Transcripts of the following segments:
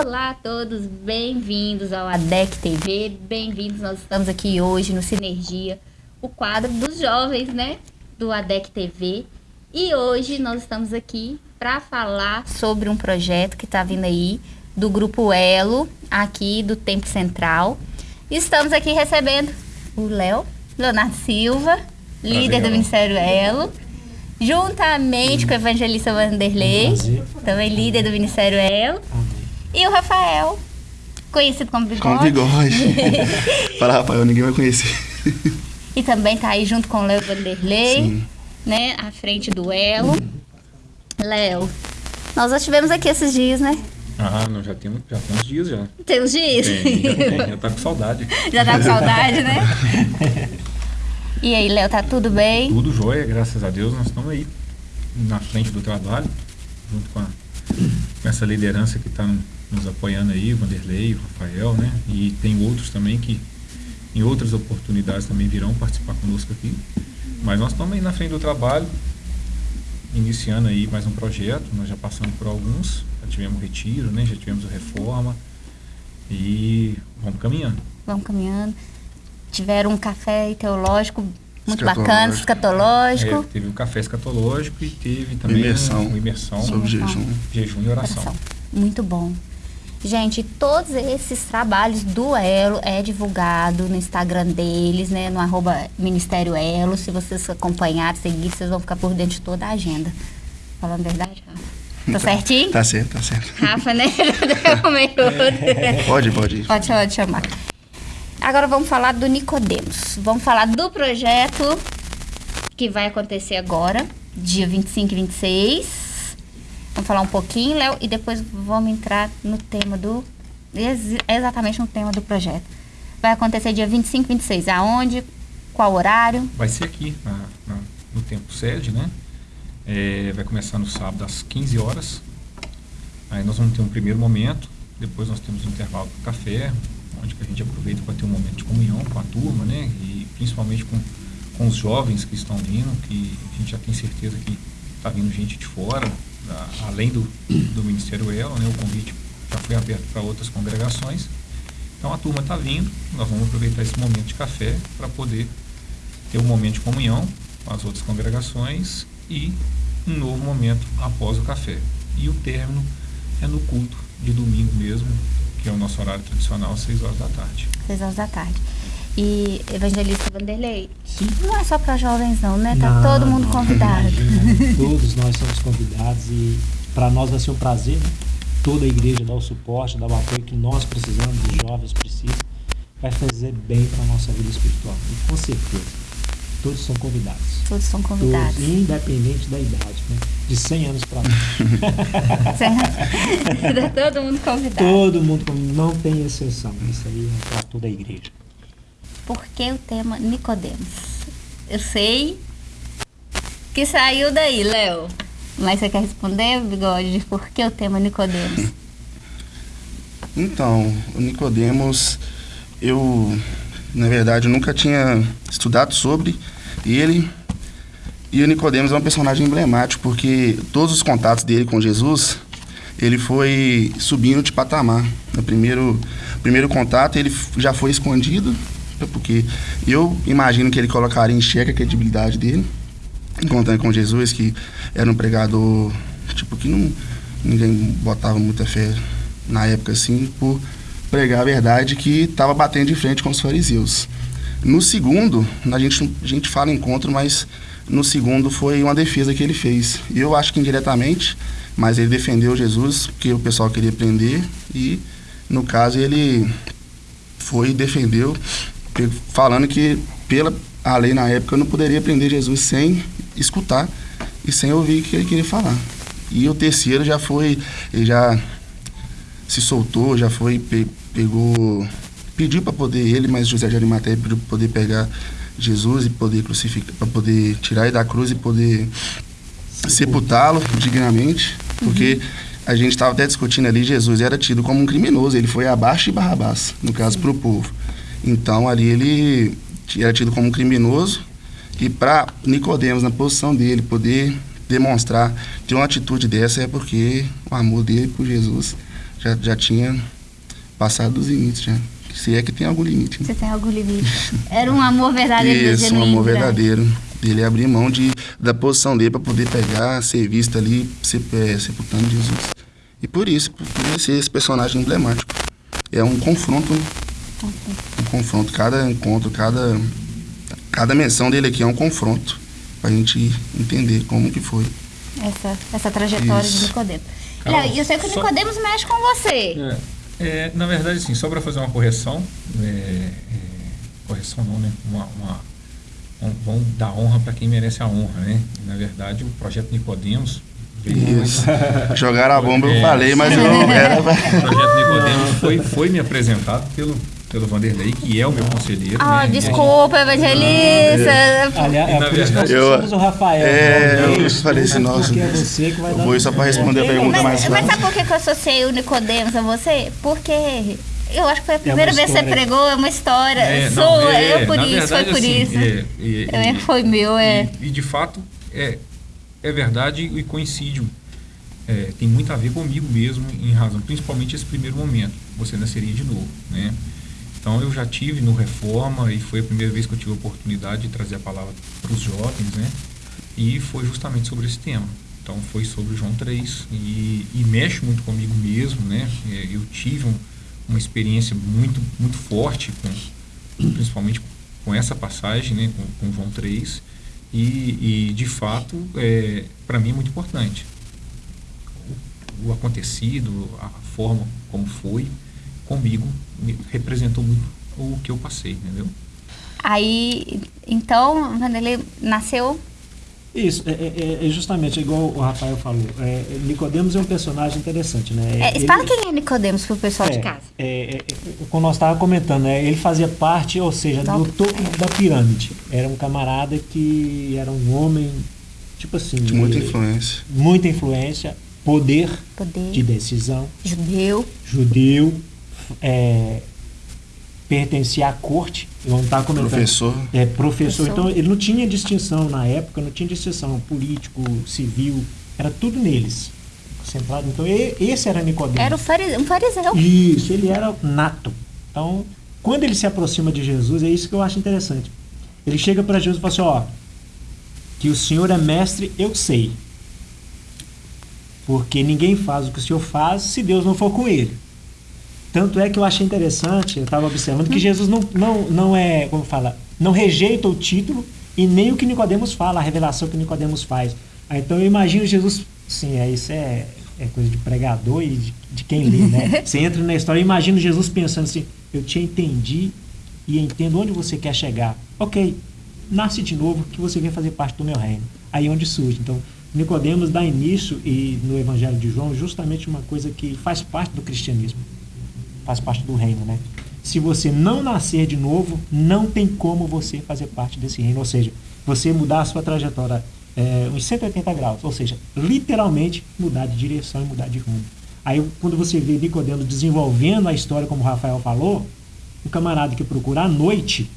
Olá a todos, bem-vindos ao ADEC TV, bem-vindos. Nós estamos aqui hoje no Sinergia, o quadro dos jovens, né, do ADEC TV. E hoje nós estamos aqui para falar sobre um projeto que está vindo aí do Grupo Elo, aqui do Tempo Central. Estamos aqui recebendo o Léo, Leonardo Silva, líder do Ministério Elo, juntamente com o evangelista Vanderlei, também líder do Ministério Elo. E o Rafael, conhecido como Bigode. Com bigode. Fala, Rafael, ninguém vai conhecer. E também tá aí junto com o Léo Vanderlei, Sim. né? À frente do Elo. Léo, nós já estivemos aqui esses dias, né? Ah, não, já tem, já tem uns dias já. Tem uns dias? Tem, já, tem, já tá com saudade. Já tá com saudade, né? E aí, Léo, tá tudo bem? Tudo jóia, graças a Deus. Nós estamos aí na frente do trabalho, junto com, a, com essa liderança que está nos apoiando aí, o Vanderlei, o Rafael, né? E tem outros também que em outras oportunidades também virão participar conosco aqui. Mas nós estamos aí na frente do trabalho, iniciando aí mais um projeto. Nós já passamos por alguns, já tivemos o retiro, né? Já tivemos a reforma e vamos caminhando. Vamos caminhando. Tiveram um café teológico muito Escatológico. bacana, escatológico. É, teve o café escatológico e teve também Imersão. uma imersão, Sobre jejum. jejum e oração. Oração. Muito bom. Gente, todos esses trabalhos do Elo é divulgado no Instagram deles, né? No arroba Ministério Elo. Se vocês acompanharem, seguir, vocês vão ficar por dentro de toda a agenda. Falando a verdade, Rafa? Tá certinho? Tá certo, tá certo. Rafa, né? Meio- Pode, pode ir. Pode, pode chamar. Agora vamos falar do Nicodemos. Vamos falar do projeto que vai acontecer agora, dia 25 e 26. Vamos falar um pouquinho, Léo, e depois vamos entrar no tema do. ex- Exatamente no tema do projeto. Vai acontecer dia 25 e 26. Aonde? Qual horário? Vai ser aqui, na- na- no tempo sede, né? É, vai começar no sábado às 15 horas. Aí nós vamos ter um primeiro momento, depois nós temos um intervalo para café, onde a gente aproveita para ter um momento de comunhão com a turma, né? E principalmente com, com os jovens que estão vindo, que a gente já tem certeza que está vindo gente de fora, além do, do Ministério Elo, né? O convite já foi aberto para outras congregações. Então a turma está vindo, nós vamos aproveitar esse momento de café para poder ter um momento de comunhão com as outras congregações e um novo momento após o café. E o término é no culto de domingo mesmo, que é o nosso horário tradicional, às 6 horas da tarde. 6 horas da tarde. E Evangelista Vanderlei, não é só para jovens não, né? Tá Não, todo mundo não. convidado. Todos nós somos convidados e para nós vai ser um prazer, né? Toda a igreja dá o suporte, dá o apoio que nós precisamos, os jovens precisam. Vai fazer bem para a nossa vida espiritual. E com certeza, todos são convidados. Todos são convidados. Todos, independente da idade, né? De 100 anos para lá. tá todo mundo convidado. Todo mundo, convidado, não tem exceção. Isso aí é para toda a igreja. Por que o tema Nicodemos? Eu sei que saiu daí, Léo. Mas você quer responder, Bigode, por que o tema Nicodemos? Então, o Nicodemos, eu, na verdade, nunca tinha estudado sobre ele. E o Nicodemos é um personagem emblemático, porque todos os contatos dele com Jesus, ele foi subindo de patamar. No primeiro, primeiro contato, ele já foi escondido, porque eu imagino que ele colocaria em xeque a credibilidade dele, encontrando com Jesus, que era um pregador, tipo, que não, ninguém botava muita fé na época, assim, por pregar a verdade que estava batendo de frente com os fariseus. No segundo, a gente, a gente fala encontro, mas no segundo foi uma defesa que ele fez. Eu acho que indiretamente, mas ele defendeu Jesus, porque o pessoal queria prender, e no caso ele foi e defendeu, falando que pela a lei na época não poderia prender Jesus sem escutar e sem ouvir o que ele queria falar. E o terceiro já foi, ele já se soltou, já foi, pe- pegou, pediu para poder ele, mas José de Arimateia pediu para poder pegar Jesus e poder crucificar, para poder tirar ele da cruz e poder sepultá-lo dignamente, porque a gente estava até discutindo ali, Jesus era tido como um criminoso, ele foi abaixo de Barrabás, no caso para o povo. Então ali ele era tido como um criminoso e para Nicodemos na posição dele poder demonstrar ter uma atitude dessa é porque o amor dele por Jesus já, já tinha passado dos limites já. Se é que tem algum limite. Né? Você tem algum limite. Era um amor verdadeiro. Isso, um amor verdadeiro. Ele abrir mão de, da posição dele para poder pegar, ser visto ali, ser, é, sepultando Jesus. E por isso, por ser esse personagem emblemático. É um confronto. Um confronto. Cada encontro, cada, cada menção dele aqui é um confronto. Pra gente entender como que foi. Essa, essa trajetória isso. de Nicodemo. E eu sei que o Nicodemos só... mexe com você. É, é, na verdade, sim, só para fazer uma correção. É, é, correção não, né? Uma, uma vão dar honra para quem merece a honra, né? Na verdade, o projeto Nicodemos isso. Jogaram a bomba, eu falei, mas eu não era. O projeto Nicodemos foi, foi me apresentado pelo, pelo Vanderlei, que é o meu conselheiro. Ah, né? desculpa, evangelista. Aliás, é, por isso que nós eu, o Rafael. É, né? eu falei assim, nossa. É você que vai eu vou só para responder a pergunta mas, mais. Mas sabe por que eu associei o Nicodemos a você? Porque eu acho que foi a primeira é vez que você pregou, é uma história é, sua, não, é, eu por isso, verdade, foi por assim, isso. É, e, é, foi meu, é. E, e, de fato, é, é verdade e coincide. É, tem muito a ver comigo mesmo, em razão, principalmente esse primeiro momento. Você nasceria de novo, né? Então eu já tive no Reforma e foi a primeira vez que eu tive a oportunidade de trazer a palavra para os jovens, né? E foi justamente sobre esse tema. Então foi sobre João 3 e, e mexe muito comigo mesmo, né? É, eu tive um, uma experiência muito, muito forte, com, principalmente com essa passagem, né, com, com João 3, e, e de fato, é, para mim é muito importante. O, o, acontecido, a forma como foi, comigo, representou muito o que eu passei, entendeu? Aí, então, Vanderlei nasceu isso, é, é, é, justamente igual o Rafael falou. É, Nicodemos é um personagem interessante, né? É, ele, fala quem é Nicodemos para o pessoal de é, casa. É, é, como nós estávamos comentando, né? ele fazia parte, ou seja, do topo da pirâmide. Era um camarada que era um homem, tipo assim. De muita influência. Muita influência, poder, poder. de decisão. Judeu. Judeu. É, pertencia à corte, eu estava comentando. Professor. É, professor. professor. Então, ele não tinha distinção na época, não tinha distinção político, civil, era tudo neles. Centrado. Então, esse era Nicodemo. Era um fariseu. Isso, ele era nato. Então, quando ele se aproxima de Jesus, é isso que eu acho interessante. Ele chega para Jesus e fala assim: ó, que o Senhor é mestre, eu sei. Porque ninguém faz o que o Senhor faz se Deus não for com ele. Tanto é que eu achei interessante, eu estava observando, que Jesus não, não, não é, como fala, não rejeita o título e nem o que Nicodemos fala, a revelação que Nicodemos faz. Ah, então eu imagino Jesus, sim, é, isso é, é coisa de pregador e de, de quem lê, né? Você entra na história, eu imagino Jesus pensando assim, eu te entendi e entendo onde você quer chegar. Ok, nasce de novo que você vem fazer parte do meu reino. Aí é onde surge. Então, Nicodemos dá início e no Evangelho de João justamente uma coisa que faz parte do cristianismo faz parte do reino, né? Se você não nascer de novo, não tem como você fazer parte desse reino. Ou seja, você mudar a sua trajetória é, uns 180 graus. Ou seja, literalmente mudar de direção e mudar de rumo. Aí, quando você vê Nicodemo desenvolvendo a história, como o Rafael falou, o camarada que procura à noite.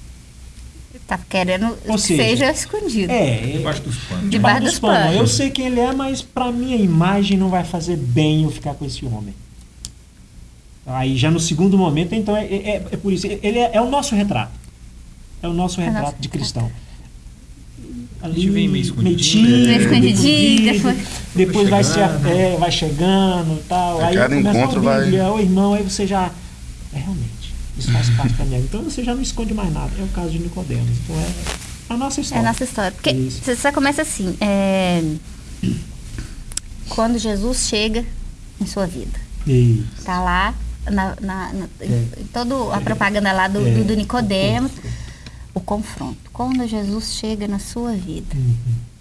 Tá querendo que seja, seja escondido. É, debaixo dos panos. Debaixo dos panos. Eu sei quem ele é, mas para minha imagem não vai fazer bem eu ficar com esse homem. Aí já no segundo momento, então é, é, é por isso. Ele é, é, o nosso retrato. É o nosso é retrato nosso de cristão. Ali, a gente vem meio escondidinho. Meio escondidinho, depois, depois vai, se, é, vai chegando tal. A aí cada encontro vai. Ô irmão, aí você já. É realmente. Isso faz parte da minha vida. Então você já não esconde mais nada. É o caso de Nicodemos. Então é a nossa história. É a nossa história. Porque isso. você começa assim. É, quando Jesus chega em sua vida. Isso. Tá lá, na, na, na é. toda a propaganda lá do, é. do, do Nicodemos, o confronto. Quando Jesus chega na sua vida. Uhum.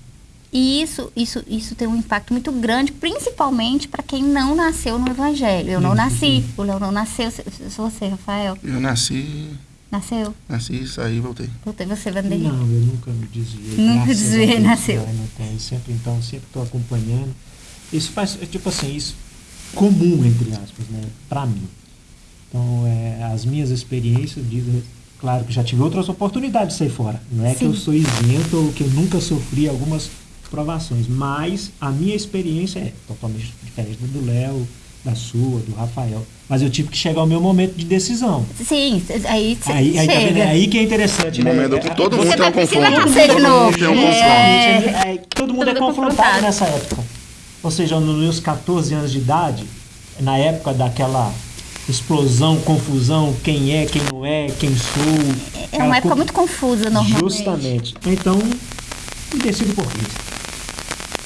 E isso, isso, isso tem um impacto muito grande, principalmente para quem não nasceu no Evangelho. Eu não nasci, o Léo não nasceu. Sou você, Rafael. Eu nasci. Nasceu? Nasci, saí voltei. Voltei, você, Vanderlei? Não, eu nunca me desviei. Nunca desviei, nasceu. Não tem. Sempre, então, sempre estou acompanhando. Isso faz, tipo assim, isso comum, entre aspas, né, para mim. Então, é, as minhas experiências dizem, claro que já tive outras oportunidades de sair fora. Não é Sim. que eu sou isento ou que eu nunca sofri algumas provações, mas a minha experiência é totalmente diferente do Léo, da sua, do Rafael. Mas eu tive que chegar ao meu momento de decisão. Sim, aí você Aí, aí, tá vendo? É aí que é interessante, O né? momento É- que todo mundo tem um precisar confronto. Todo mundo tem um É. confronto. É, é, todo mundo é confrontado. nessa época. Ou seja, nos meus 14 anos de idade, na época daquela explosão, confusão, quem é, quem não é, quem sou. É aquela uma época co- muito confusa, normalmente. Justamente. Então, me decido por Cristo.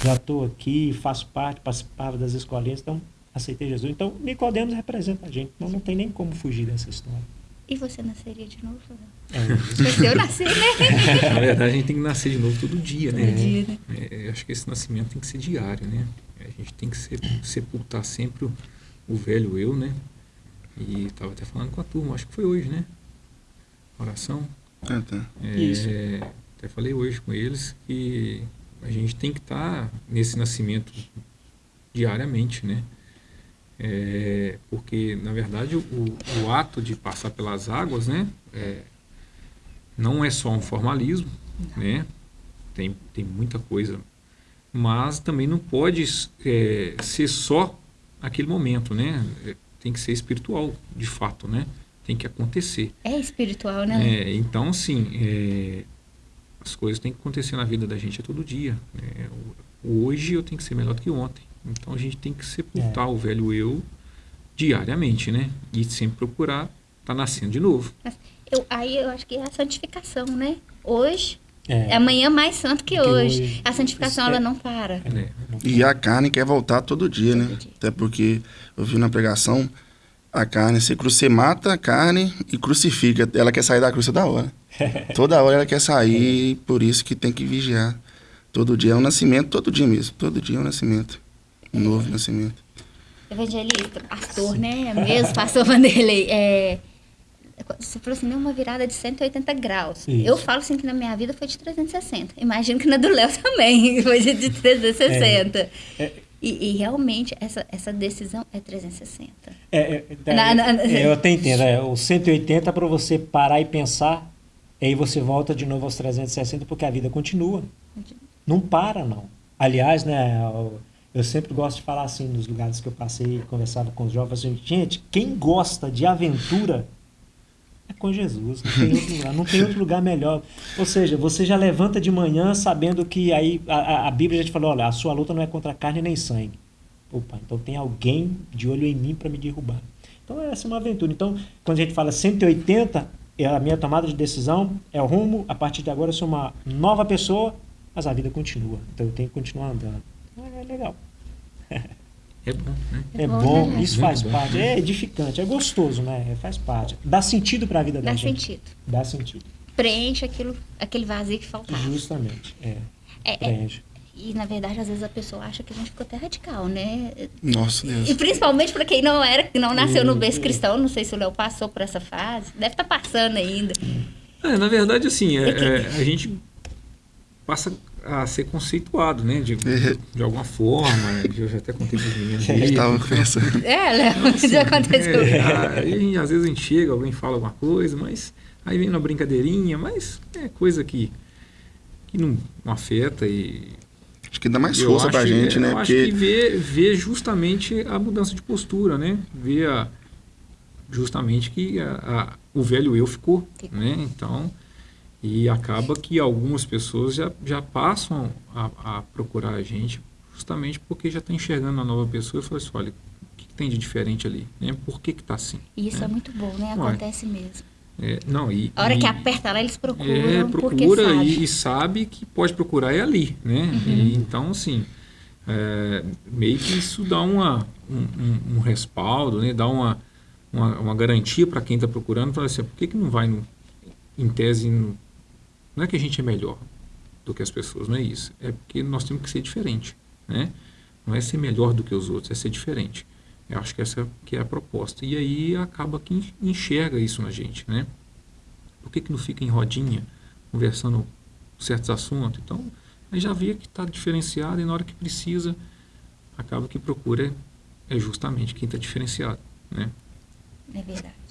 Já estou aqui, faço parte, participava das escolinhas, então aceitei Jesus. Então, Nicodemos representa a gente. Então, não tem nem como fugir dessa história. E você nasceria de novo? É, eu nasci, né? Na verdade, a gente tem que nascer de novo todo dia, né? Todo dia, né? É, eu acho que esse nascimento tem que ser diário, né? A gente tem que se- sepultar sempre o, o velho eu, né? E estava até falando com a turma, acho que foi hoje, né? Oração. Ah, tá. É, Isso. Até falei hoje com eles que a gente tem que estar nesse nascimento diariamente, né? É, porque, na verdade, o, o ato de passar pelas águas, né? é, não é só um formalismo, né? Tem, tem muita coisa. Mas também não pode é, ser só aquele momento, né? É, Tem que ser espiritual, de fato, né? Tem que acontecer. É espiritual, né? É, então, assim, é, as coisas têm que acontecer na vida da gente a todo dia. né? Hoje eu tenho que ser melhor do que ontem. Então a gente tem que sepultar o velho eu diariamente, né? E sempre procurar estar nascendo de novo. Eu, aí eu acho que é a santificação, né? Hoje, É. é amanhã mais santo que, Que hoje. hoje. A santificação, Isso é- ela não para. né? E a carne quer voltar todo dia, né? Todo dia. Até porque eu vi na pregação, a carne, você, você mata a carne e crucifica. Ela quer sair da cruz toda hora. toda hora ela quer sair, por isso que tem que vigiar. Todo dia é um nascimento, todo dia mesmo. Todo dia é um nascimento. Um novo nascimento. Evangelista, pastor, né? Mesmo, pastor Vanderlei. É, você falou assim, uma virada de 180 graus. Isso. Eu falo assim que na minha vida foi de 360. Imagino que na do Léo também foi de de 360. É. E, e realmente, essa, essa decisão é 360. É, é, é, Na- na- é, eu até entendo. É, o 180 para você parar e pensar, e aí você volta de novo aos 360 porque a vida continua. Não para, não. Aliás, né, eu, eu sempre gosto de falar assim nos lugares que eu passei, conversava com os jovens, assim, gente, quem gosta de aventura é com Jesus, não tem outro lugar, não tem outro lugar melhor. Ou seja, você já levanta de manhã sabendo que aí a, a- Bíblia já te falou, olha, a sua luta não é contra carne nem sangue. Opa, então tem alguém de olho em mim para me derrubar. Então essa é uma aventura. Então, quando a gente fala 180, é a minha tomada de decisão, é o rumo, a partir de agora eu sou uma nova pessoa, mas a vida continua. Então eu tenho que continuar andando. É legal. É bom, né? É, É bom, né? isso faz bom. parte. É edificante, é gostoso, né? Faz parte. Dá sentido para a vida da Dá gente. sentido. Dá sentido. Preenche aquilo, aquele vazio que faltava. Justamente. É. É, é, Preenche. e na verdade, às vezes a pessoa acha que a gente ficou até radical, né? Nossa Deus. E principalmente para quem não era, não nasceu no berço hum. cristão, não sei se o Léo passou por essa fase, deve estar passando ainda. É, na verdade, assim, é- É que- é, a gente passa a ser conceituado, né? De, de alguma forma. Eu já até contei para os meninos. A gente aí, tava pensando. É, Léo, já aconteceu. É, aí, às vezes a gente chega, alguém fala alguma coisa, mas aí vem uma brincadeirinha, mas é coisa que, que não, não afeta e Acho que dá mais força acho, pra gente, é, né? Eu acho que Porque vê, vê justamente a mudança de postura, né? Vê a, justamente que a, a- o velho eu ficou, Ficou. né? Então, e acaba que algumas pessoas já, já passam a, a procurar a gente justamente porque já está enxergando a nova pessoa e fala assim, olha, o que, que tem de diferente ali? Né? Por que que tá assim? E isso é. É. muito bom, né? Ué. Acontece mesmo. É, não, e, A hora e- que aperta lá, eles procuram. é, procura sabe. e, e sabe que pode procurar é ali, né? E, então, assim, é, meio que isso dá uma, um, um- um respaldo, né? Dá uma, uma, uma garantia para quem está procurando, fala assim, por que, que não vai, no, em tese, no, não é que a gente é melhor do que as pessoas, não é isso. É porque nós temos que ser diferente, né? Não é ser melhor do que os outros, é ser diferente. Eu acho que essa que é a proposta. E aí acaba que en- enxerga isso na gente, né? Por que, que não fica em rodinha, conversando certos assuntos? Então, aí já vê que está diferenciado e na hora que precisa, acaba que procura é justamente quem está diferenciado, né? É verdade.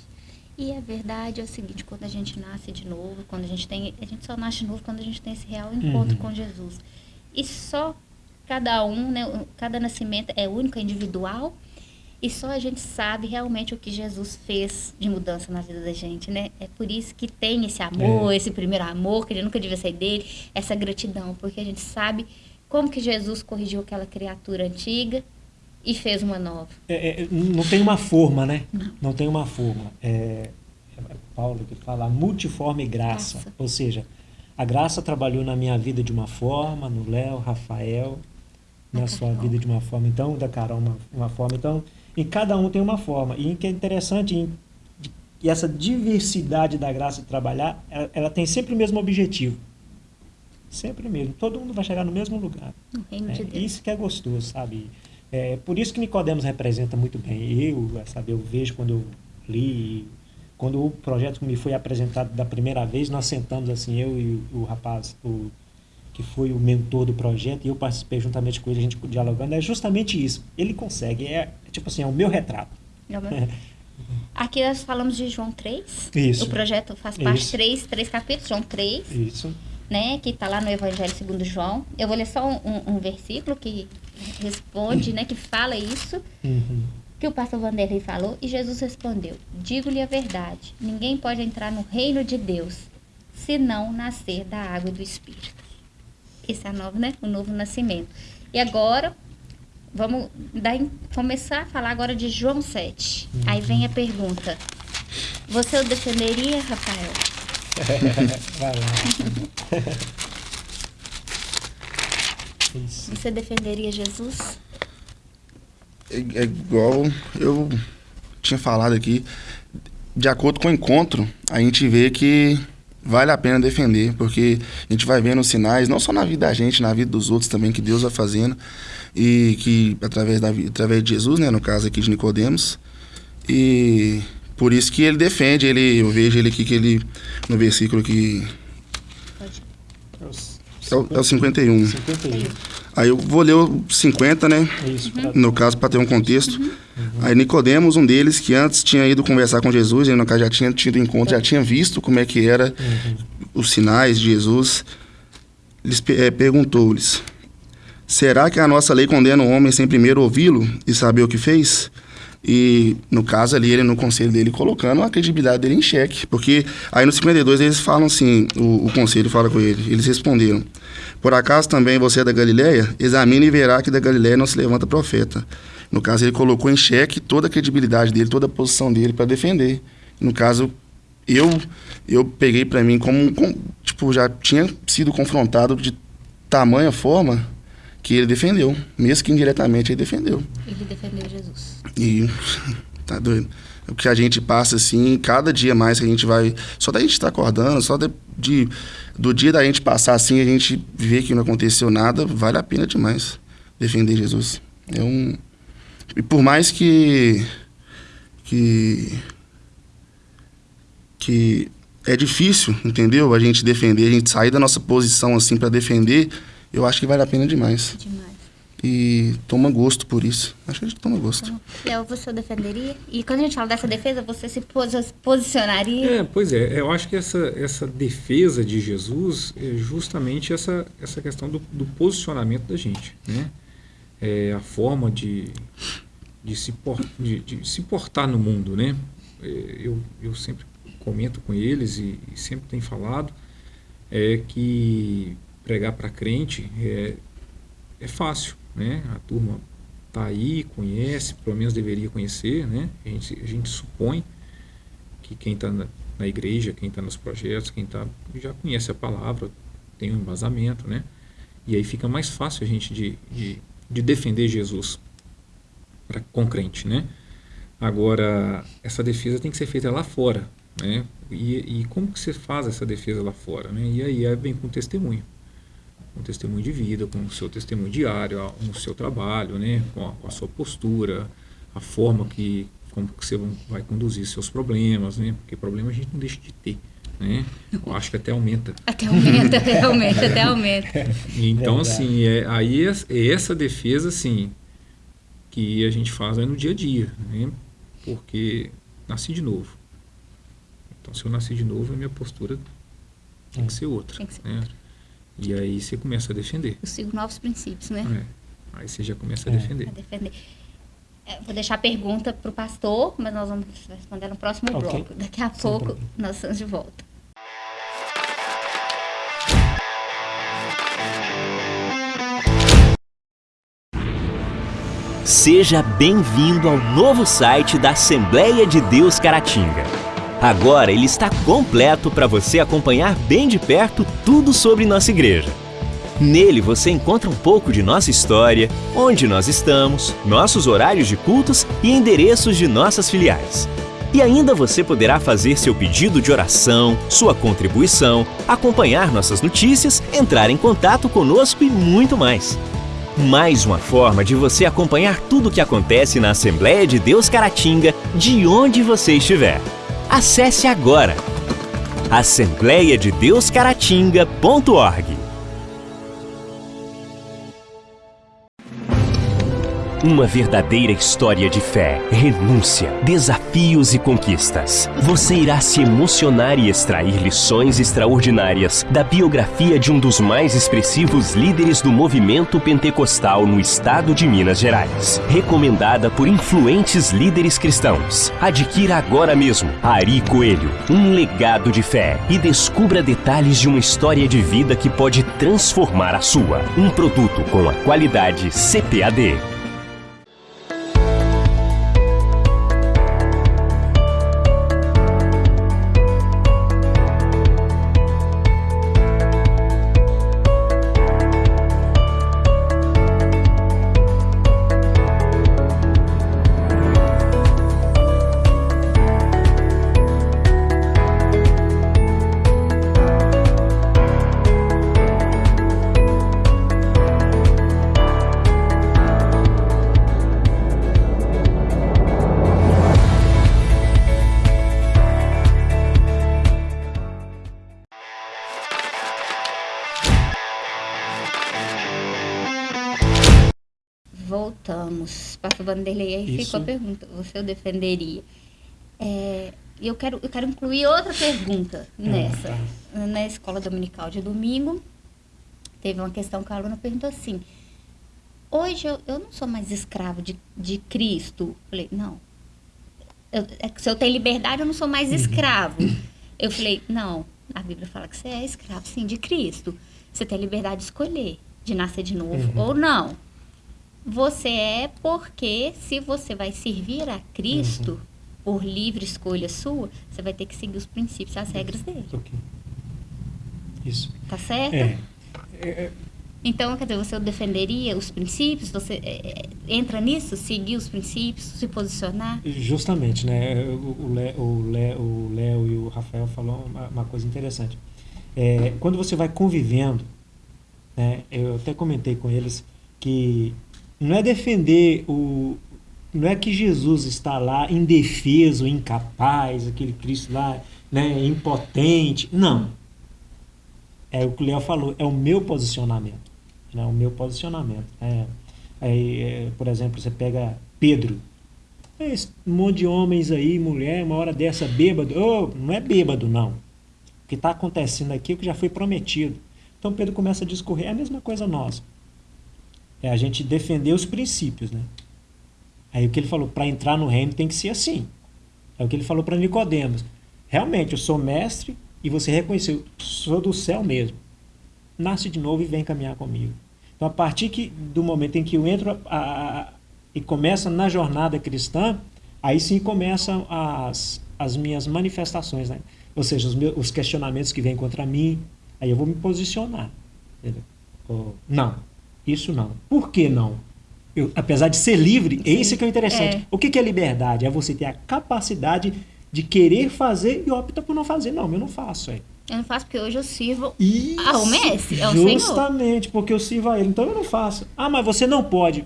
E a verdade é o seguinte, quando a gente nasce de novo, quando a gente tem. A gente só nasce de novo quando a gente tem esse real encontro Uhum. com Jesus. E só cada um, né? Cada nascimento é único, é individual. E só a gente sabe realmente o que Jesus fez de mudança na vida da gente, né? É por isso que tem esse amor, É. esse primeiro amor, que ele nunca devia sair dele, essa gratidão, porque a gente sabe como que Jesus corrigiu aquela criatura antiga e fez uma nova. É, é, não tem uma forma, né? Não, tem uma forma. É, é Paulo que fala multiforme graça. Graça. Ou seja, a graça trabalhou na minha vida de uma forma, no Léo, Rafael, na sua vida de uma forma, então, da Carol uma, uma forma. Então, em cada um tem uma forma. E o que é interessante, em- e essa diversidade da graça de trabalhar, ela, ela tem sempre o mesmo objetivo. Sempre mesmo. Todo mundo vai chegar no mesmo lugar. No reino É, de Deus. isso que é gostoso, sabe? É, por isso que Nicodemos representa muito bem. Eu, sabe, eu vejo quando eu li, quando o projeto me foi apresentado da primeira vez, nós sentamos assim, eu e o, o rapaz, o, que foi o mentor do projeto, e eu participei juntamente com ele, a gente dialogando, é justamente isso. Ele consegue, é tipo assim, é o meu retrato. Aqui nós falamos de João 3. Isso. O projeto faz parte de três, três capítulos, João 3, Isso. né? Que está lá no Evangelho segundo João. Eu vou ler só um, um- um versículo que responde, né? Que fala isso. Uhum. que o pastor Vanderlei falou e Jesus respondeu: Digo-lhe a verdade, ninguém pode entrar no reino de Deus se não nascer da água e do Espírito. Esse é a nova, né? o novo nascimento. E agora, vamos dar, começar a falar agora de João 7. Aí vem a pergunta: Você o defenderia, Rafael? Vai lá. Isso. Você defenderia Jesus? É, é igual eu tinha falado aqui. De acordo com o encontro, a gente vê que vale a pena defender, porque a gente vai vendo os sinais, não só na vida da gente, na vida dos outros também, que Deus vai fazendo, e que através, da, através de Jesus, né, no caso aqui de Nicodemos, e por isso que ele defende, ele, eu vejo ele aqui que ele, no versículo que. É é o, é o 51. 51. Aí eu vou ler o 50, né, É isso. no caso, para ter um contexto. Aí Nicodemos, um deles que antes tinha ido conversar com Jesus, ele no caso já tinha tido encontro, já tinha visto como é que era Uhum. os sinais de Jesus, eh, perguntou-lhes: Será que a nossa lei condena o homem sem primeiro ouvi-lo e saber o que fez? E no caso ali, ele no conselho dele colocando a credibilidade dele em xeque. Porque aí no 52 eles falam assim: o, o conselho fala com ele. Eles responderam: Por acaso também você é da Galileia? Examine e verá que da Galileia não se levanta profeta. No caso, ele colocou em xeque toda a credibilidade dele, toda a posição dele para defender. No caso, eu eu peguei para mim como, um- com- tipo já tinha sido confrontado de tamanha forma que ele defendeu, mesmo que indiretamente ele defendeu. Ele defendeu Jesus. E tá doido. O que a gente passa assim, cada dia mais que a gente vai, só da gente estar acordando, só de, de- do dia da gente passar assim, a gente vê que não aconteceu nada, vale a pena demais defender Jesus. É um e por mais que que que é difícil, entendeu? A gente defender, a gente sair da nossa posição assim para defender, eu acho que vale a pena demais. Demais. E toma gosto por isso. Acho que a gente toma gosto. Léo, você o defenderia? E quando a gente fala dessa defesa, você se posi- posicionaria? É, pois é, eu acho que essa, essa defesa de Jesus é justamente essa, essa questão do, do posicionamento da gente, né? É a forma de, de, se por, de, de se portar no mundo, né? É, Eu, eu sempre comento com eles e, e sempre tenho falado é que pregar para crente é, é fácil, né? A turma tá aí, conhece, pelo menos deveria conhecer, né? A gente, a gente supõe que quem está na, na igreja, quem está nos projetos, quem tá, já conhece a palavra, tem um embasamento, né? E aí fica mais fácil a gente de, de, de defender Jesus pra, com crente, né? Agora, essa defesa tem que ser feita lá fora, né? E, e como que você faz essa defesa lá fora, né? E aí é bem com testemunho. Com testemunho de vida, com o seu testemunho diário, a- no seu trabalho, né? Com a, com a sua postura, a forma que como que você vai conduzir seus problemas, né? Porque problema a gente não deixa de ter, né? Eu acho que até aumenta. Até aumenta, até aumenta, até aumenta. Então, assim, é, aí é, é essa defesa, assim, que a gente faz no dia a dia, né? Porque nasci de novo. Então, se eu nasci de novo, a minha postura tem que ser outra, Tem que ser né? E aí você começa a defender, Eu sigo novos princípios, né? né? Aí você já começa a É. defender. A defender. É, vou deixar a pergunta para o pastor, mas nós vamos responder no próximo Ok. bloco. Daqui a Sem pouco problema. nós estamos de volta. Seja bem-vindo ao novo site da Assembleia de Deus Caratinga. Agora ele está completo para você acompanhar bem de perto tudo sobre nossa igreja. Nele você encontra um pouco de nossa história, onde nós estamos, nossos horários de cultos e endereços de nossas filiais. E ainda você poderá fazer seu pedido de oração, sua contribuição, acompanhar nossas notícias, entrar em contato conosco e muito mais. Mais uma forma de você acompanhar tudo o que acontece na Assembleia de Deus Caratinga, de onde você estiver. Acesse agora assembleiadedeuscaratinga.org. Uma verdadeira história de fé, renúncia, desafios e conquistas. Você irá se emocionar e extrair lições extraordinárias da biografia de um dos mais expressivos líderes do movimento pentecostal no estado de Minas Gerais. Recomendada por influentes líderes cristãos. Adquira agora mesmo Ari Coelho, um legado de fé e descubra detalhes de uma história de vida que pode transformar a sua. Um produto com a qualidade CPAD. Ficou a pergunta. Você o defenderia? É, eu, quero, eu quero incluir outra pergunta nessa. tá. Na escola dominical de domingo, teve uma questão que a aluna perguntou assim: Hoje eu, eu não sou mais escravo de, de Cristo. Falei, não. Eu- é se eu tenho liberdade, eu não sou mais escravo. Eu falei, não, a Bíblia fala que você é escravo, sim, de Cristo. Você tem liberdade de escolher, de nascer de novo Uhum. ou não. Você é porque se você vai servir a Cristo por livre escolha sua, você vai ter que seguir os princípios e as regras dele. Ok. Isso. Tá certo? É. É, Então, quer dizer, você defenderia os princípios? Você é, é, entra nisso? Seguir os princípios, se posicionar? Justamente, né? O o Lé- o o Léo e o Rafael falou uma, uma coisa interessante. É, quando você vai convivendo, né? Eu até comentei com eles que não é defender o, não é que Jesus está lá indefeso, incapaz, aquele Cristo lá, né? Impotente. Não. É o que o Léo falou. É o meu posicionamento, né? O meu posicionamento. É, aí, é, por exemplo, você pega Pedro. É esse monte de homens aí, mulher, uma hora dessa bêbado. Ô, não é bêbado, não. O que está acontecendo aqui é o que já foi prometido. Então Pedro começa a discorrer. É a mesma coisa nossa. É a gente defender os princípios, né? Aí o que ele falou, para entrar no reino tem que ser assim. É o que ele falou para Nicodemos. Realmente, eu sou mestre e você reconheceu, sou do céu mesmo. Nasce de novo e vem caminhar comigo. Então, a partir que, do momento em que eu entro a- a- a- e começa na jornada cristã, aí sim começam as, as minhas manifestações, né? Ou seja, os, meus, os questionamentos que vêm contra mim, aí eu vou me posicionar. entendeu? Não, isso não. Por que não? Eu, apesar de ser livre, esse que é o interessante. É. O que, que é liberdade? É você ter a capacidade de querer fazer e opta por não fazer. Não, eu não faço. É. Eu não faço porque hoje eu sirvo Isso, Ah, o mestre, é o Senhor. Justamente, porque eu sirvo a ele. Então eu não faço. Ah, mas você não pode.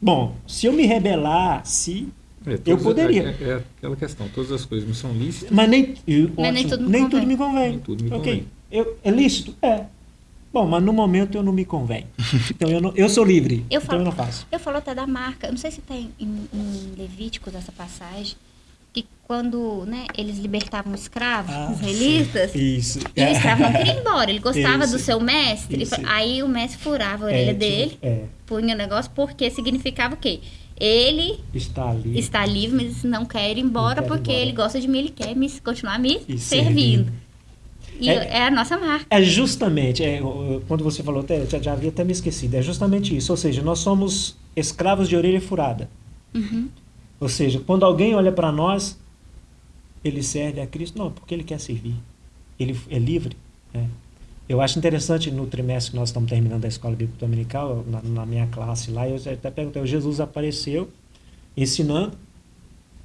Bom, se eu me rebelar, se. É, Eu poderia. É, é aquela questão, todas as coisas me são lícitas. Mas nem, eu- Mas nem ótimo, tudo me nem convém. tudo me convém. Nem tudo me ok. convém. Eu, é lícito? É. Bom, mas no momento eu não me convém. Então eu, não, eu sou livre. Eu então falo, eu não faço. eu falo até da marca. Eu não sei se tem em, em Levíticos essa passagem. Que quando né, eles libertavam os escravos, Ah, israelitas, sim. Isso. e o escravo não queria ir embora. Ele gostava Isso. do seu mestre. Isso. Aí o mestre furava a É, orelha tipo, dele, É. punha o negócio, porque significava o quê? Ele Está ali. está livre, mas não quer ir embora quer ir porque embora. ele gosta de mim, ele quer me, continuar me E servindo. servindo. E É- é, a nossa marca. É justamente, é, quando você falou, até, já, já havia até me esquecido, é justamente isso. Ou seja, nós somos escravos de orelha furada. Uhum. Ou seja, quando alguém olha para nós, ele serve a Cristo. Não, porque ele quer servir. Ele é livre. né? Eu acho interessante no trimestre que nós estamos terminando a escola bíblica dominical, na, na minha classe lá, eu até perguntei, Jesus apareceu ensinando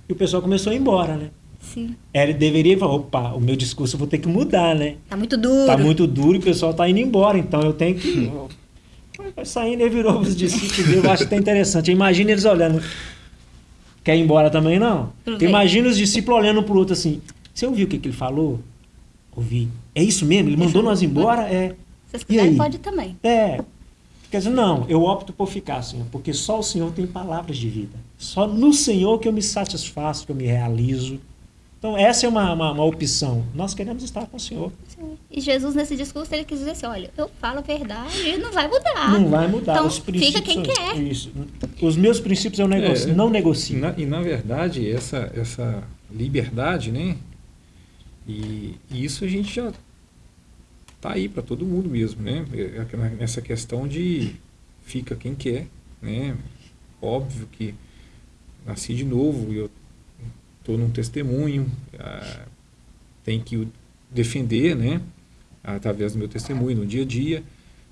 e o pessoal começou a ir embora, né? Sim. Ele deveria falar, opa, o meu discurso eu vou ter que mudar, né? Tá muito duro. Tá muito duro e o pessoal tá indo embora, então eu tenho que. Vai saindo e virou os discípulos dele, eu acho até interessante. Imagina eles olhando. Quer ir embora também, não? Tudo bem. Imagina os discípulos olhando pro outro assim. Você ouviu o que, que ele falou? Ouvi. É isso mesmo? Ele mandou nós embora? É. Se vocês quiserem, pode também. É. Quer dizer, não, eu opto por ficar, Senhor, porque só o Senhor tem palavras de vida. Só no Senhor que eu me satisfaço, que eu me realizo. Então, essa é uma, uma, uma opção. Nós queremos estar com o Senhor. Sim. E Jesus, nesse discurso, ele quis dizer assim: olha, eu falo a verdade e não vai mudar. Não vai mudar. Então, Os princípios fica quem são- quer. Isso. Os meus princípios eu negocio, É, não E negocio. na, e na verdade, essa, essa liberdade, né? E, e isso a gente já tá aí para todo mundo mesmo, né? É aquela- Essa questão de fica quem quer, né? Óbvio que nasci de novo, eu estou num testemunho, ah, tem que o defender, né? Através do meu testemunho no dia a dia.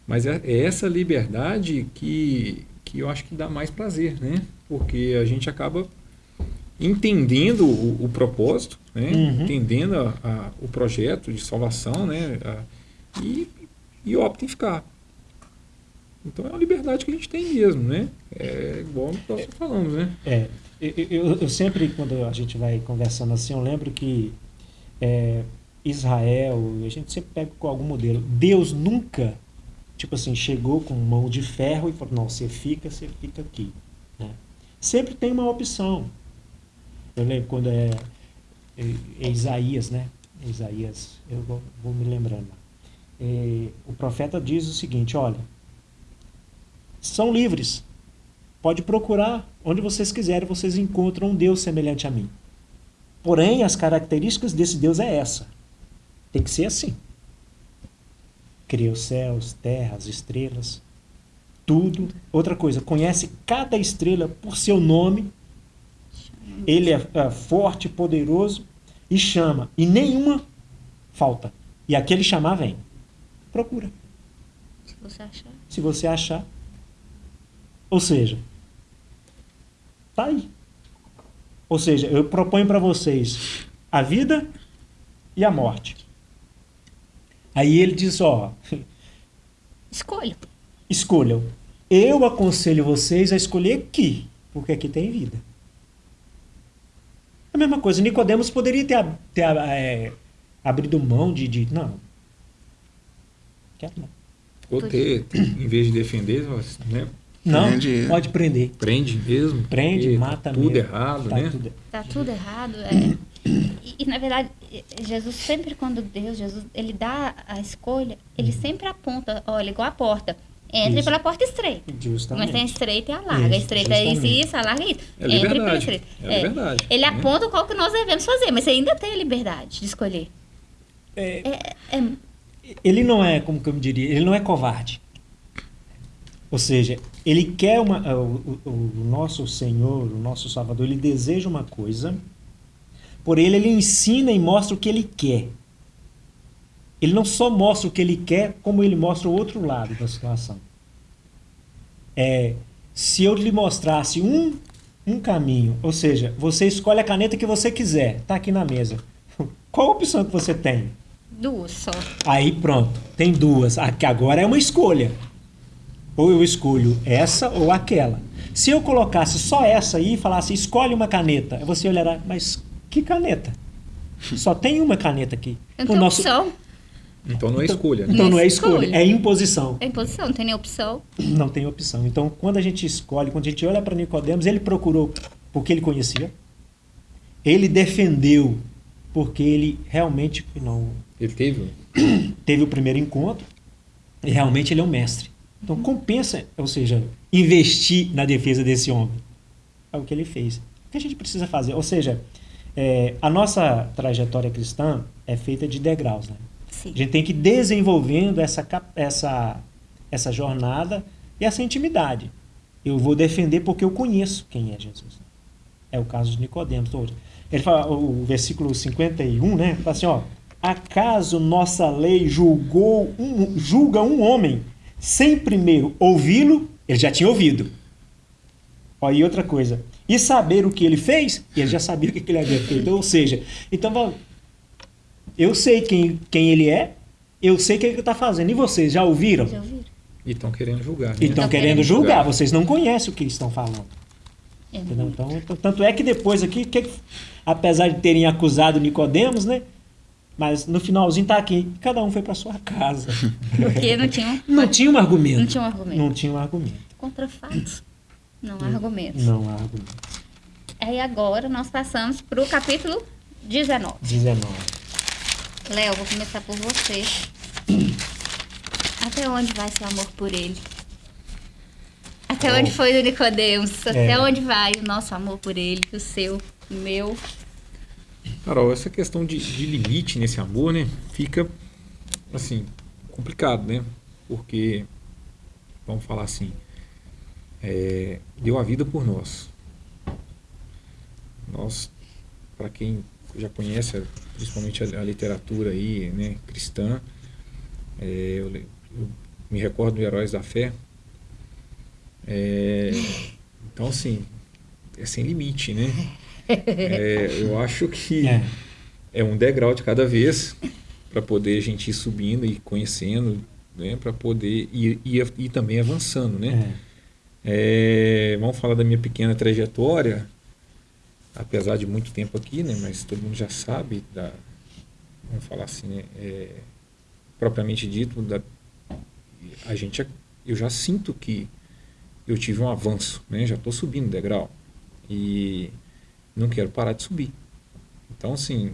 Mas é, é essa liberdade que, que eu acho que dá mais prazer, né? Porque a gente acaba entendendo o, o propósito, né? Uhum. entendendo a- a- o projeto de salvação, né? A- e, e opta em ficar. Então é uma liberdade que a gente tem mesmo, né? É igual nós falamos, né? É, eu, eu- eu sempre, quando a gente vai conversando assim, eu lembro que é, Israel, a gente sempre pega com algum modelo. Deus nunca, tipo assim, chegou com mão de ferro e falou, não, você fica, você fica aqui. né? Sempre tem uma opção. Eu lembro quando é, é, é Isaías, né? Isaías, eu vou, vou me lembrando. É, o profeta diz o seguinte, olha, são livres, Pode procurar onde vocês quiserem, vocês encontram um Deus semelhante a mim. Porém, as características desse Deus é essa. Tem que ser assim. Cria os céus, terra, as estrelas, tudo. Outra coisa, conhece cada estrela por seu nome. Ele é, é forte, poderoso e chama. E nenhuma falta. E aquele chamar vem. Procura Se você achar. se você achar. Ou seja, tá aí. Ou seja, eu proponho para vocês a vida e a morte. Aí ele diz, ó, Escolha. escolham. Eu aconselho vocês a escolher aqui, porque aqui tem vida. A mesma coisa, Nicodemos poderia ter, ter é, abrido mão de, de não. Quero não. Ou ter, em vez de defender, né? Não, Prende. pode prender. prende mesmo. Prende, porque mata tá tudo mesmo. errado, Tá né? tudo- Tá tudo errado. É. E, e, na verdade, Jesus sempre quando Deus, Jesus, ele dá a escolha, ele sempre aponta, olha, igual a porta. Entre Isso. pela porta estreita. Justamente. Mas tem a estreita e a larga. a Isso, estreita é isso justamente. e isso, a larga é isso. É Entre pela estreita. É liberdade, Ele né? aponta qual que nós devemos fazer, mas você ainda tem a liberdade de escolher. É, É, é, ele não é, como que eu me diria, ele não é covarde. Ou seja, ele quer uma. ah, O, o- o nosso Senhor, o nosso Salvador, ele deseja uma coisa, por ele ele ensina e mostra o que ele quer. Ele não só mostra o que ele quer, como ele mostra o outro lado da situação. É, se eu lhe mostrasse um, um caminho, ou seja, você escolhe a caneta que você quiser, está aqui na mesa. Qual a opção que você tem? duas só. Aí pronto, tem duas. Aqui agora é uma escolha. Ou eu escolho essa ou aquela. Se eu colocasse só essa aí e falasse escolhe uma caneta, você olhará, mas que caneta? Só tem uma caneta aqui. Não O tem nosso- opção. Então não é escolha. né? Então não é é escolha. é imposição. É imposição, não tem nem opção. Não tem opção. Então, quando a gente escolhe, quando a gente olha para Nicodemos, ele procurou porque ele conhecia. Ele defendeu porque ele realmente não Ele teve. teve o primeiro encontro e realmente ele é um mestre. Então compensa, ou seja, investir na defesa desse homem. é o que ele fez. O que a gente precisa fazer? Ou seja, é, a nossa trajetória cristã é feita de degraus, né? Sim. A gente tem que ir desenvolvendo essa, essa, essa jornada e essa intimidade. Eu vou defender porque eu conheço quem é Jesus. É o caso de Nicodemos hoje. Ele fala, o versículo 51, né? Fala assim, ó. Acaso nossa lei julgou um, julga um homem sem primeiro ouvi-lo? Ele já tinha ouvido. Ó, e outra coisa. E saber o que ele fez? Ele já sabia o que ele havia feito. Ou seja, então eu sei quem, quem ele é, eu sei o que ele está fazendo. E vocês já ouviram? Já ouviram? E estão querendo julgar. Né? E estão Tão querendo querendo julgar, julgar. vocês não conhecem o que eles estão falando. É. Então, então, tanto é que depois aqui, que- apesar de terem acusado Nicodemos, né? Mas no finalzinho tá aqui, cada um foi para sua casa. Porque não tinha, Não tinha um argumento. não tinha um argumento. Não tinha um argumento. Contra fatos. Não há argumentos. Não há argumento. Aí agora nós passamos para o capítulo 19. 19. Léo, vou começar por você. Até onde vai seu amor por ele? Até onde foi o Nicodemos? Até É. onde vai o nosso amor por ele? O seu, o meu? Carol, essa questão de, de limite nesse amor, né? Fica, assim, complicado, né? Porque, vamos falar assim, é, deu a vida por nós. Nós, para quem já conhece, principalmente a, a literatura aí, né, cristã, é, eu, eu me recordo do Heróis da Fé. É, então, assim, é sem limite, né? É, eu acho que É. é um degrau de cada vez para poder a gente ir subindo e conhecendo, né, para poder ir, ir, ir também avançando, né? É. É, vamos falar da minha pequena trajetória, apesar de muito tempo aqui, né? Mas todo mundo já sabe da, vamos falar assim, né? É, propriamente dito, da, a gente, já- eu já sinto que eu tive um avanço, né? Já estou subindo degrau e não quero parar de subir. Então, assim,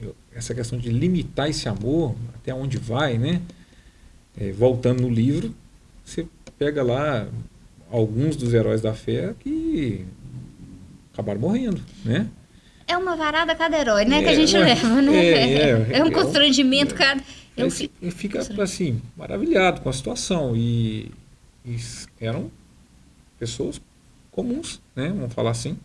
eu- essa questão de limitar esse amor, até onde vai, né? É, voltando no livro, você pega lá alguns dos heróis da fé que acabaram morrendo, né? É uma varada cada herói, né? que a É, gente ué, leva, né? é, é, É um é, constrangimento, cara. Eu fica assim, maravilhado com a situação. E, e eram pessoas comuns, né? Vamos falar assim.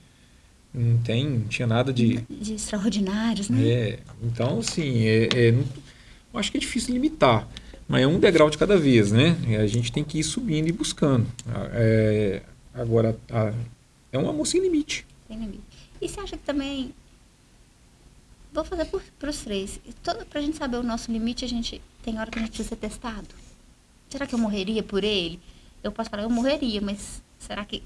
Não tem, não tinha nada de. de extraordinários, né? É, então, assim, é, é, eu acho que é difícil limitar. Mas é um degrau de cada vez, né? E a gente tem que ir subindo e buscando. Ah, é, agora, a- é um amor sem limite. Tem limite. E você acha que também. Vou fazer para os três. Todo, pra gente saber o nosso limite, a gente tem hora que a gente precisa ser testado. Será que eu morreria por ele? Eu posso falar, eu morreria, mas será que.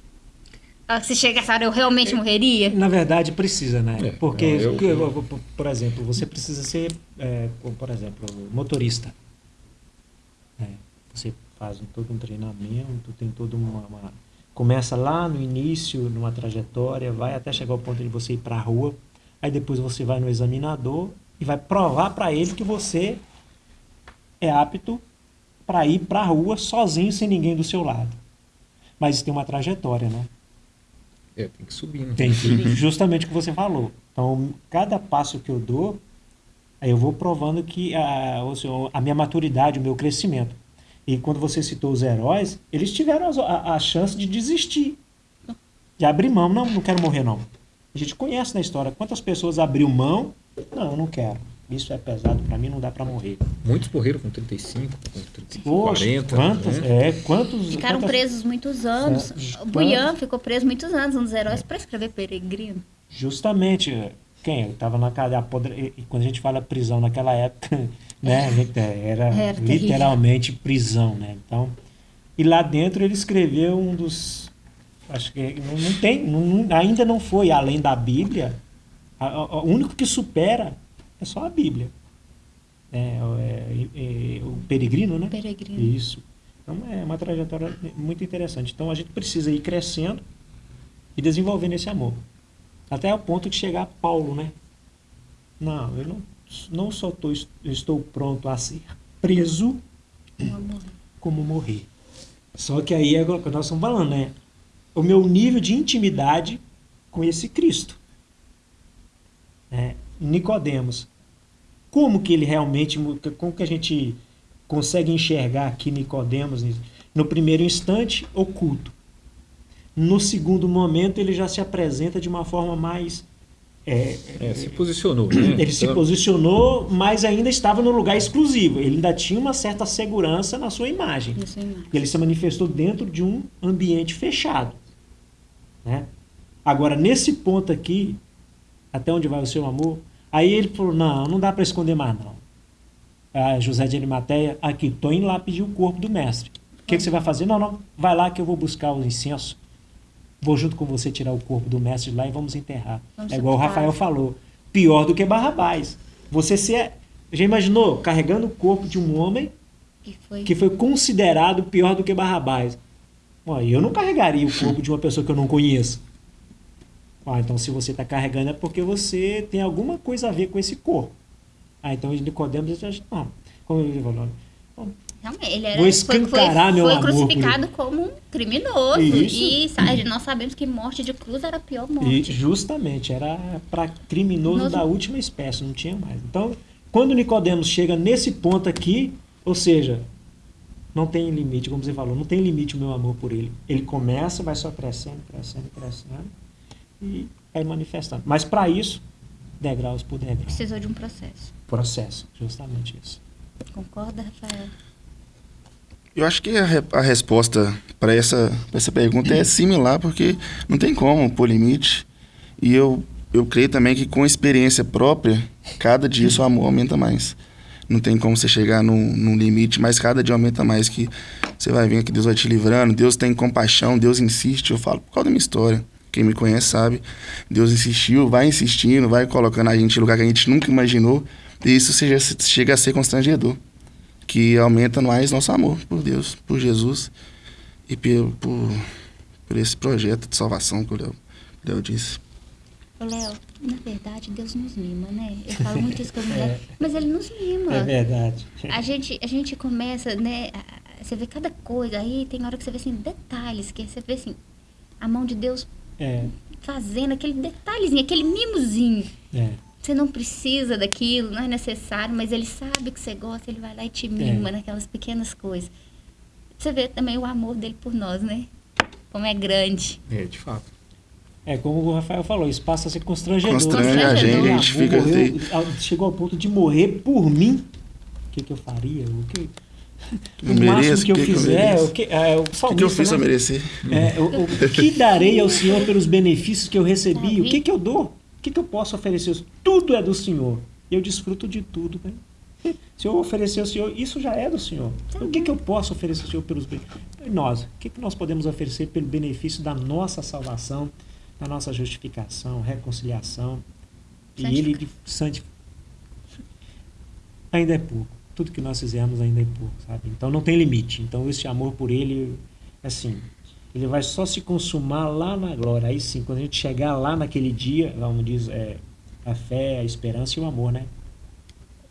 Ah, Se chegar essa hora, eu realmente morreria? Na verdade, precisa, né? É, Porque, não, eu- eu- por- exemplo, você precisa ser, é, por exemplo, motorista. É, você faz todo um treinamento, tem toda uma, uma- Começa lá no início, numa trajetória, vai até chegar ao ponto de você ir para a rua, aí depois você vai no examinador e vai provar para ele que você é apto para ir para a rua sozinho, sem ninguém do seu lado. Mas isso tem uma trajetória, né? É, tem que subir. Né? Tem que, justamente o que você falou. Então, cada passo que eu dou, aí eu vou provando que a, ou seja, a minha maturidade, o meu crescimento. E quando você citou os heróis, eles tiveram a, a chance de desistir, de abrir mão. Não, não quero morrer, não. A gente conhece na história quantas pessoas abriu mão. Não, eu não quero. Isso é pesado para mim, não dá para morrer. Muitos morreram com 35, com 35, Poxa, 40. quantos, né? é, quantos, Ficaram quantas- presos muitos anos. É, O Buian ficou preso muitos anos, um dos heróis, para escrever Peregrino. Justamente, quem? Eu estava na cadeia, podre- e quando a gente fala prisão naquela época, né, a gente, eh, era Era terrível. literalmente prisão, né? Então, e lá dentro ele escreveu um dos, acho que não, não tem, não- ainda não foi além da Bíblia. A- a- O único que supera é só a Bíblia. É, o- é, é, o peregrino, né? Peregrino. Isso. Então é uma trajetória muito interessante. Então a gente precisa ir crescendo e desenvolvendo esse amor. Até o ponto de chegar a Paulo, né? Não, eu não, não só tô, estou pronto a ser preso, Um amor. como morrer. Só que aí é o que nós estamos falando, né? o meu nível de intimidade com esse Cristo. Né? Nicodemos, como que ele realmente, como que a gente consegue enxergar aqui Nicodemos no primeiro instante oculto. No segundo momento ele já se apresenta de uma forma mais é, é, se posicionou. Né? Ele se então- posicionou, mas ainda estava no lugar exclusivo. Ele ainda tinha uma certa segurança na sua imagem. imagem. Ele se manifestou dentro de um ambiente fechado. Né? Agora, nesse ponto aqui, até onde vai o seu amor? Aí ele falou: não, não dá para esconder mais, não. Ah, José de Arimateia, aqui, estou indo lá pedir o corpo do mestre. O que, que você vai fazer? Não, não, vai lá que eu vou buscar o incenso Vou junto com você tirar o corpo do mestre de lá e vamos enterrar. Vamos é igual o Rafael falou. Pior do que Barrabás. Você se. Já imaginou carregando o corpo de um homem que foi, que foi considerado pior do que Barrabás? Bom, eu não carregaria o corpo de uma pessoa que eu não conheço. Ah, então se você está carregando é porque você tem alguma coisa a ver com esse corpo. Ah, então Nicodemos já não. Como ele falou, Realmente, ele era, Vou escancarar foi, foi, foi crucificado como um criminoso. Isso. E nós sabemos que morte de cruz era a pior morte. E justamente, era para criminoso Nos... da última espécie, não tinha mais. Então, quando Nicodemos chega nesse ponto aqui, ou seja, não tem limite, como você falou, não tem limite o meu amor por ele. Ele começa, vai só crescendo, crescendo, crescendo e vai manifestando. Mas para isso, degraus por degraus. Precisou de um processo. Processo, justamente isso. Concorda, Rafael? Eu acho que a, a resposta para essa, essa pergunta é similar, porque não tem como pôr limite. E eu, eu creio também que com experiência própria, cada dia seu amor aumenta mais. Não tem como você chegar num, num limite, mas cada dia aumenta mais que você vai ver que Deus vai te livrando, Deus tem compaixão, Deus insiste. Eu falo por causa da minha história. Quem me conhece sabe. Deus insistiu, vai insistindo, vai colocando a gente em lugar que a gente nunca imaginou. E isso chega, chega a ser constrangedor que aumenta mais nosso amor por Deus, por Jesus e por, por, por esse projeto de salvação que o Léo, Léo disse. Léo, na verdade, Deus nos mima, né? Eu falo muito isso com a mulher, é, mas ele nos mima. É verdade. A gente, a gente começa, né? Você vê cada coisa, aí tem hora que você vê assim, detalhes, que você vê assim, a mão de Deus é. fazendo aquele detalhezinho, aquele mimozinho. É. Você não precisa daquilo, não é necessário, mas ele sabe que você gosta, ele vai lá e te mima é. naquelas pequenas coisas. Você vê também o amor dele por nós, né? Como é grande. É, de fato. É, como o Rafael falou, isso passa a ser constrangedor. Constrange a gente, a gente fica... Morreu, chegou ao ponto de morrer por mim. O que, que eu faria? O que... O máximo que eu fizer, o que, é, o que, que eu fiz né? a merecer? É, o, o, que darei ao Senhor pelos benefícios que eu recebi? O que, que eu dou? O que, que eu posso oferecer? Tudo é do Senhor. E eu desfruto de tudo. Né? Se eu oferecer ao Senhor, isso já é do Senhor. Então, o que, que eu posso oferecer ao Senhor pelos? E nós, o que, que nós podemos oferecer pelo benefício da nossa salvação, da nossa justificação, reconciliação? E Ele de santificação. Ainda é pouco. Tudo que nós fizermos ainda é pouco, sabe? Então não tem limite. Então esse amor por Ele, assim, ele vai só se consumar lá na glória. Aí sim, quando a gente chegar lá naquele dia, vamos diz, é, a fé, a esperança e o amor, né?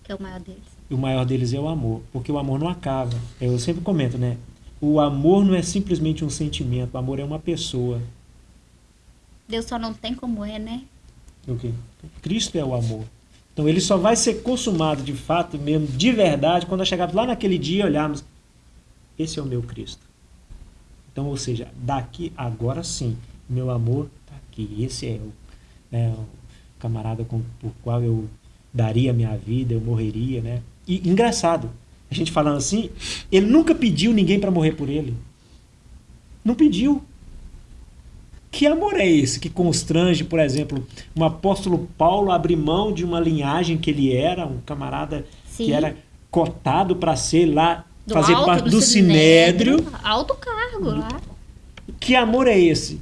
Que é o maior deles. E o maior deles é o amor, porque o amor não acaba. Eu sempre comento, né? O amor não é simplesmente um sentimento, o amor é uma pessoa. Deus só não tem como é, né? O quê? Cristo é o amor. Então ele só vai ser consumado de fato mesmo, de verdade, quando nós chegarmos lá naquele dia e olharmos, esse é o meu Cristo. Então, ou seja, daqui, agora sim, meu amor está aqui. Esse é o, né, o camarada com, por qual eu daria minha vida, eu morreria, né? E engraçado, a gente falando assim, ele nunca pediu ninguém para morrer por ele. Não pediu. Que amor é esse que constrange, por exemplo, um apóstolo Paulo abrir mão de uma linhagem que ele era, um camarada Sim. que era cotado para ser lá do fazer alto, parte do, do sinédrio, sinédrio. Alto cargo lá. Que amor é esse?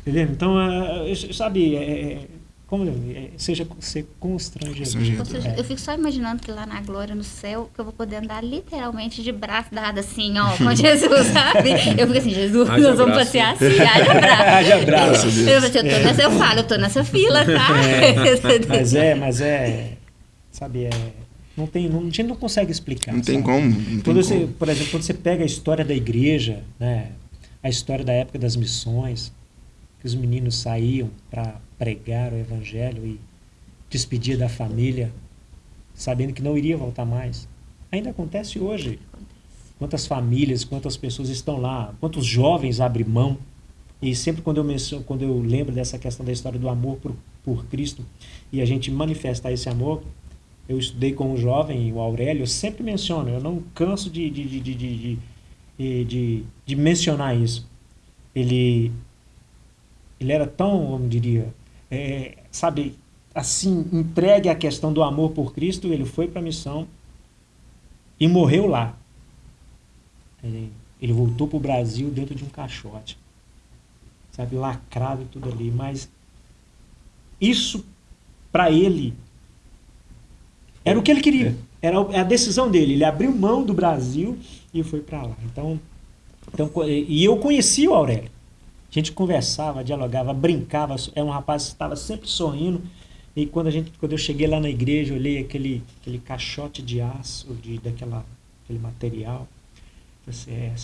Entendeu? Então, uh, sabe, é, é, como é, seja ser constrangedor. Seja, eu fico só imaginando que lá na glória, no céu, que eu vou poder andar literalmente de braço dado assim, ó, com Jesus, sabe? Eu fico assim, Jesus, haja nós vamos passear assim, haja braço. haja braço. Eu, eu, tô nessa, eu falo, eu tô nessa fila, tá? É, mas é, mas é, sabe, é não tem, não, a gente não consegue explicar. Não sabe? tem como. Não quando tem você, como. Por exemplo, quando você pega a história da igreja, né? a história da época das missões, que os meninos saíam para pregar o evangelho e despedir da família, sabendo que não iria voltar mais. Ainda acontece hoje. Quantas famílias, quantas pessoas estão lá, quantos jovens abrem mão. E sempre quando eu, menciono, quando eu lembro dessa questão da história do amor por, por Cristo e a gente manifestar esse amor, eu estudei com um jovem, o Aurélio, eu sempre menciono, eu não canso de, de, de, de, de, de, de mencionar isso. Ele, ele era tão, como diria, é, sabe, assim, entregue à questão do amor por Cristo, ele foi para a missão e morreu lá. Ele, ele voltou para o Brasil dentro de um caixote, sabe, lacrado e tudo ali, mas isso para ele era o que ele queria. Era a decisão dele. Ele abriu mão do Brasil e foi para lá. Então, então, e eu conheci o Aurélio. A gente conversava, dialogava, brincava. É um rapaz que estava sempre sorrindo. E quando, a gente, quando eu cheguei lá na igreja, eu olhei aquele, aquele caixote de aço, de, daquela, aquele material. Eu pensei, é,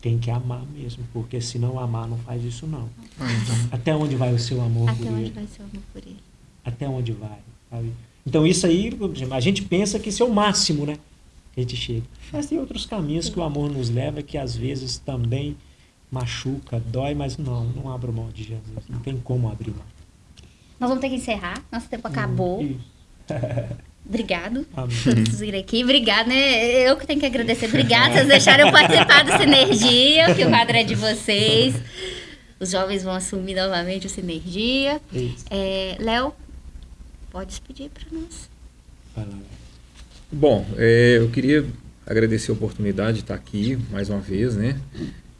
tem que amar mesmo, porque se não amar, não faz isso não. Uhum. Até onde vai o seu amor Até por ele? Até onde vai o seu amor por ele? Até onde vai? Sabe? Então isso aí, a gente pensa que isso é o máximo, né? Que a gente chega. Mas tem outros caminhos que o amor nos leva que às vezes também machuca, dói, mas não, não abro mão de Jesus. Não tem como abrir mão. Nós vamos ter que encerrar. Nosso tempo acabou. Hum, Obrigado Amém. por vir aqui. Obrigado, né? Eu que tenho que agradecer. Obrigada vocês deixaram eu participar do Sinergia, que o quadro é de vocês. Os jovens vão assumir novamente o Sinergia. É, Léo, pode despedir para nós. Bom, é, eu queria agradecer a oportunidade de estar aqui mais uma vez, né?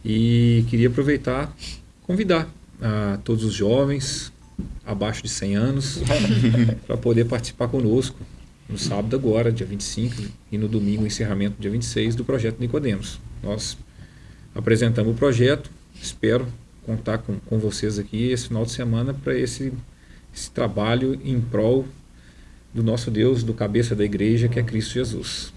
E queria aproveitar, convidar a todos os jovens abaixo de 100 anos para poder participar conosco no sábado agora, dia 25, e no domingo, encerramento, dia 26, do projeto Nicodemos. Nós apresentamos o projeto, espero contar com, com vocês aqui esse final de semana para esse, esse trabalho em prol do nosso Deus, do cabeça da igreja, que é Cristo Jesus.